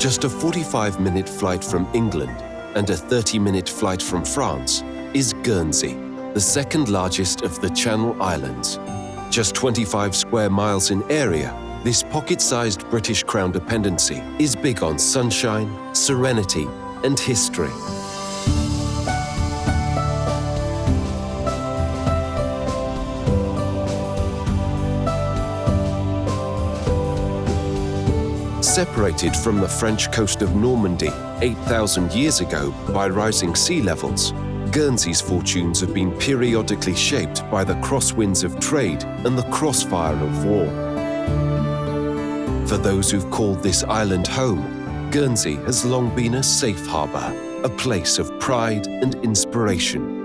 Just a 45-minute flight from England and a 30-minute flight from France is Guernsey, the second largest of the Channel Islands. Just 25 square miles in area, this pocket-sized British Crown dependency is big on sunshine, serenity and history. Separated from the French coast of Normandy 8,000 years ago by rising sea levels, Guernsey's fortunes have been periodically shaped by the crosswinds of trade and the crossfire of war. For those who've called this island home, Guernsey has long been a safe harbour, a place of pride and inspiration.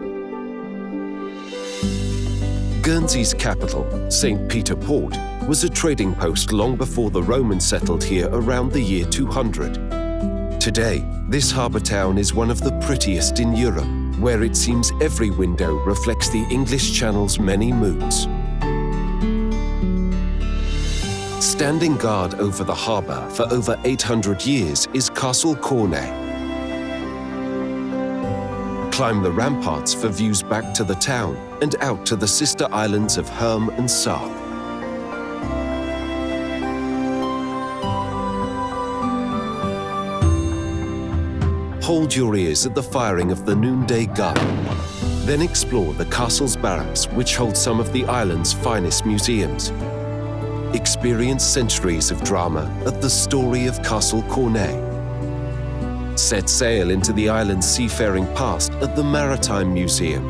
Guernsey's capital, St. Peter Port, was a trading post long before the Romans settled here around the year 200. Today, this harbour town is one of the prettiest in Europe, where it seems every window reflects the English Channel's many moods. Standing guard over the harbour for over 800 years is Castle Cornet, climb the ramparts for views back to the town and out to the sister islands of Herm and Sark. Hold your ears at the firing of the noonday gun. Then explore the castle's barracks, which hold some of the island's finest museums. Experience centuries of drama at the story of Castle Cornet set sail into the island's seafaring past at the Maritime Museum.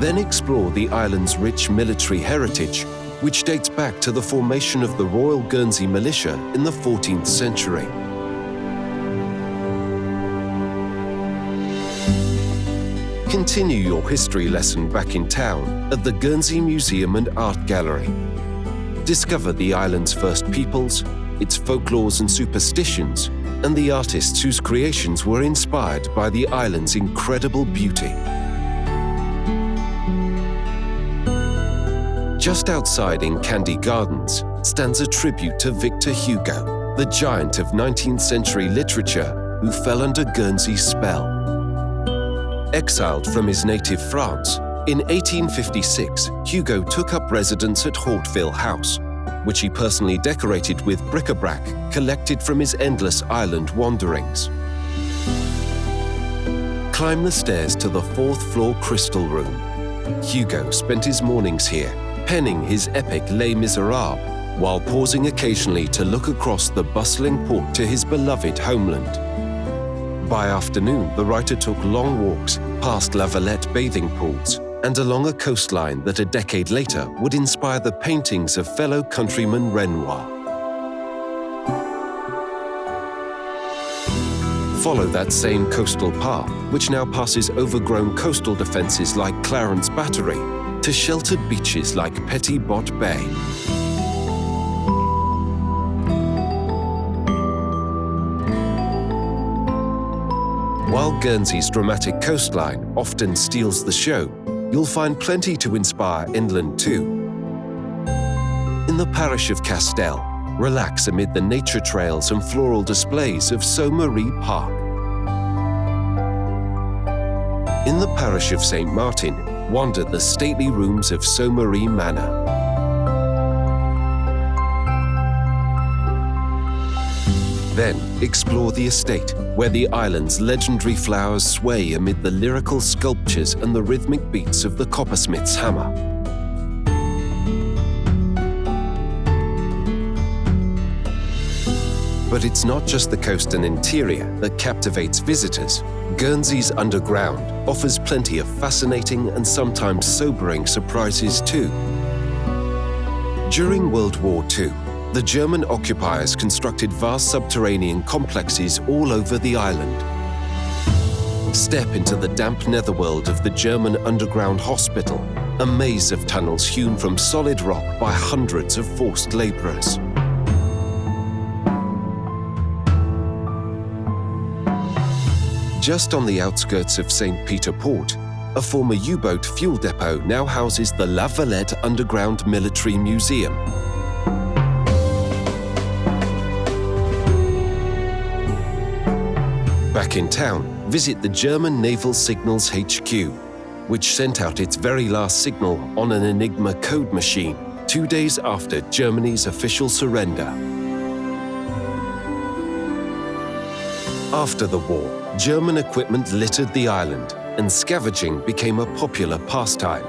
Then explore the island's rich military heritage, which dates back to the formation of the Royal Guernsey Militia in the 14th century. Continue your history lesson back in town at the Guernsey Museum and Art Gallery. Discover the island's first peoples, its folklores and superstitions, and the artists whose creations were inspired by the island's incredible beauty. Just outside in Candie Gardens stands a tribute to Victor Hugo, the giant of 19th century literature who fell under Guernsey's spell. Exiled from his native France, in 1856, Hugo took up residence at Hauteville House, which he personally decorated with bric-a-brac collected from his endless island wanderings. Climb the stairs to the fourth floor crystal room. Hugo spent his mornings here, penning his epic Les Miserables, while pausing occasionally to look across the bustling port to his beloved homeland. By afternoon, the writer took long walks past La Valette bathing pools and along a coastline that a decade later would inspire the paintings of fellow countryman Renoir. Follow that same coastal path, which now passes overgrown coastal defences like Clarence Battery, to sheltered beaches like Petit Bot Bay. While Guernsey's dramatic coastline often steals the show, you'll find plenty to inspire inland too. In the parish of Castel, relax amid the nature trails and floral displays of Sault Park. In the parish of St. Martin, wander the stately rooms of Sault Manor. Then explore the estate, where the island's legendary flowers sway amid the lyrical sculptures and the rhythmic beats of the coppersmith's hammer. But it's not just the coast and interior that captivates visitors. Guernsey's underground offers plenty of fascinating and sometimes sobering surprises too. During World War II, the German occupiers constructed vast subterranean complexes all over the island. Step into the damp netherworld of the German underground hospital, a maze of tunnels hewn from solid rock by hundreds of forced labourers. Just on the outskirts of St. Peter Port, a former U-boat fuel depot now houses the La Valette Underground Military Museum, Back in town, visit the German Naval Signals HQ, which sent out its very last signal on an Enigma code machine two days after Germany's official surrender. After the war, German equipment littered the island and scavenging became a popular pastime.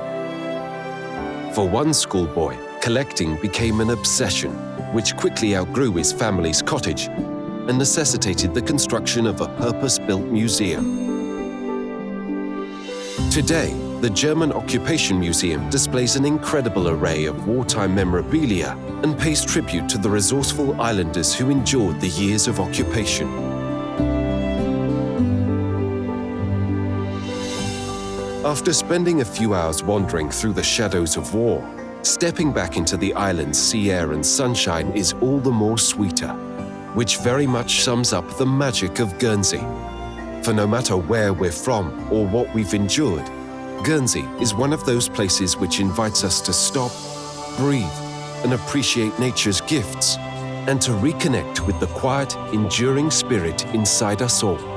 For one schoolboy, collecting became an obsession, which quickly outgrew his family's cottage and necessitated the construction of a purpose-built museum. Today, the German Occupation Museum displays an incredible array of wartime memorabilia and pays tribute to the resourceful islanders who endured the years of occupation. After spending a few hours wandering through the shadows of war, stepping back into the island's sea air and sunshine is all the more sweeter, which very much sums up the magic of Guernsey. For no matter where we're from or what we've endured, Guernsey is one of those places which invites us to stop, breathe, and appreciate nature's gifts, and to reconnect with the quiet, enduring spirit inside us all.